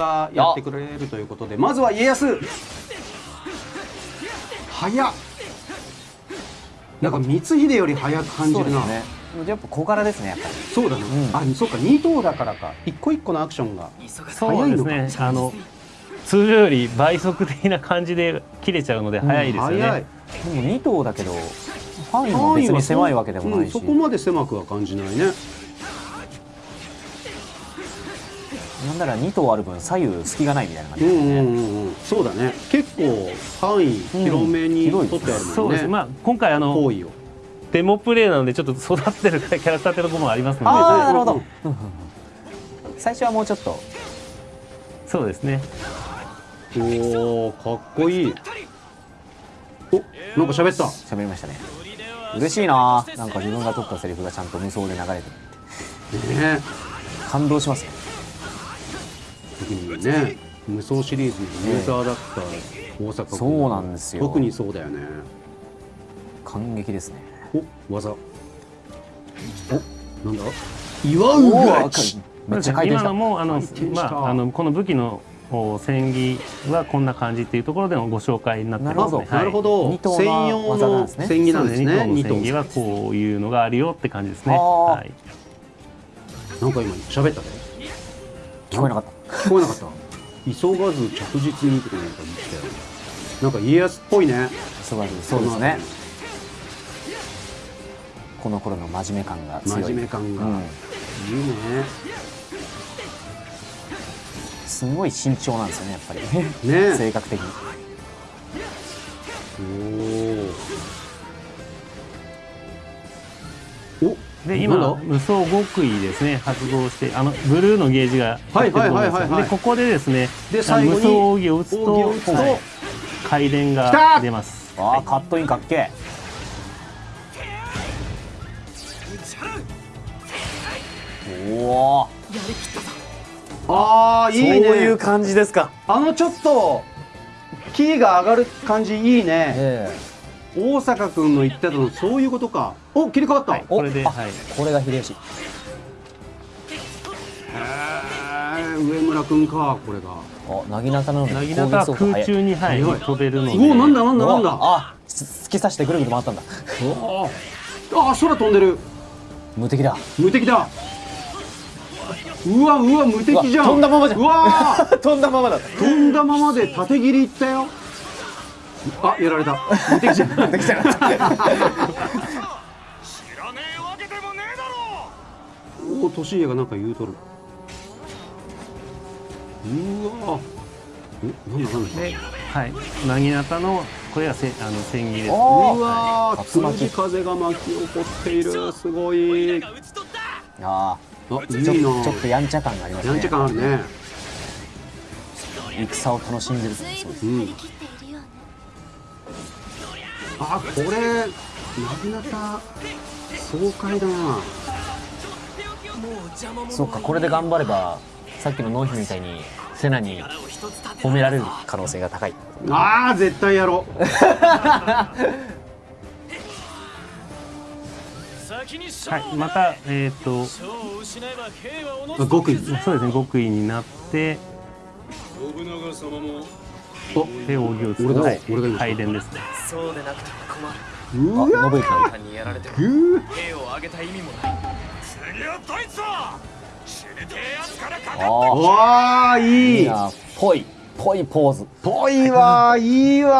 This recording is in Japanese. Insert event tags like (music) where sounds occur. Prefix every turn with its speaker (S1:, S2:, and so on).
S1: がやってくれるということでまずは家康。早っ。なんか光秀より早く感じるな。
S2: そうですね。やっぱ小柄ですねやっぱり。
S1: そうだね、
S2: うん。
S1: あそうか2頭だからか。一個一個のアクションが。
S3: そうですね。あの通常より倍速的な感じで切れちゃうので早いですよね、
S1: うん早い。
S2: でも2頭だけど範囲も別に狭いわけでもないし、
S1: うんそこまで狭くは感じないね
S2: なんなら2頭ある分左右隙がないみたいな感じ
S1: うんう
S2: ですね、
S1: んうんうんそうだね。結構範囲広めに
S2: うん
S1: 取ってあるもんね、
S3: そうです。まあ今回あの
S1: 行為を。
S3: デモプレイなのでちょっと育ってるキャラクターってところもありますので、
S2: あなるほど、最初はもうちょっと。
S3: いそうですね。
S1: おおかっこいい。おなんか喋った。
S2: 喋りましたね。嬉しいな。なんか自分が取ったセリフがちゃんと無双で流れてる
S1: ね
S2: 感動しますね
S1: 特にね無双シリーズのユーザーだった大阪君
S2: そうなんですよ。
S1: 特にそうだよね。
S2: 感激ですね。
S1: お技。おなんだ？祝うがち
S2: めっちゃ回転した。
S3: 今のもあのまああのこの武器のお戦技はこんな感じっていうところでのご紹介になってますね。
S2: なるほど。
S3: はい。
S1: 専用の戦技なんですね二頭
S3: 二頭の戦技はこういうのがあるよって感じですね。はい。
S1: なんか今喋ったで
S2: 聞こえなかった
S1: 聞こえなかった。急がず着実にとかなんか言ってたよなんか家康っぽいね。
S2: そうそうですね。この頃の真面目感が強い。
S1: 真面目感が、
S2: うん。
S1: いいね。
S2: すごい慎重なんですよねやっぱり。
S1: ね。(laughs)
S2: 性格的に。
S1: おお
S3: で今無双極意ですね。発動してあのブルーのゲージが
S1: はいはいはいはいはい。
S3: 入ってると思うんですよでここでですね
S1: で最後に
S3: 無双奥義を打つと
S1: 奥義を打つと。
S3: はい。回電
S1: 来た！
S3: が出ます。
S2: ああカットインかっけえ。おお
S1: ああいいね。
S2: そういう感じですか。
S1: あのちょっとキーが上がる感じいいね。
S2: え。
S1: 大阪君の言ってたのそういうことかお切り替わった、
S3: はいこれではい。
S2: これが秀吉。
S1: へー上村君かこれが。
S2: おなぎなたなのに
S3: なぎなたは空中に、はい、飛べるので。
S1: おなんだなんだなんだ。
S2: あ突き刺してぐるぐる回ったんだ。
S1: おあ空飛んでる。
S2: 無敵だ。
S1: 無敵だ。うわうわ無敵じゃん。
S2: 飛んだままじゃん。
S1: うわ (laughs)
S2: 飛んだままだ。
S1: 飛んだままで縦切りいったよ。あやられた。(laughs) 無敵じゃん。無敵じゃん
S4: 知らねえわけでもねえだろ
S1: お年家がなんか言うとる。うわえなんだなんだ。
S3: で、はい、なぎなたのこれがせあの戦技です。
S2: お
S1: うわー。つむじ風が巻き起こっている。すごい。
S2: あ
S1: あいい
S2: ー。ちょ
S1: な
S2: ちょっとやんちゃ感がありますね。
S1: やんちゃ感あるね。
S2: 戦を楽しんでるそうです
S1: うん。あこれなぎなた爽快だな
S2: そうかこれで頑張ればさっきの納姫みたいにセナに褒められる可能性が高い。
S1: あー絶対やろう。
S3: はい、またえっ、と
S1: 極意。
S3: そうですね極意になって
S4: 信長様も
S1: お
S3: で扇を打つ。
S1: 俺だ。
S3: はい。
S1: 俺が言いました
S3: 回電ですね。
S4: そうでなくては
S1: うわ
S2: あ信行
S4: 困るにやられても兵を挙げた意味もない次はドイツだ死にてえやつからかかって
S2: ああい
S1: いい。
S2: いなぽいぽいポーズ。
S1: ぽいわーいいわ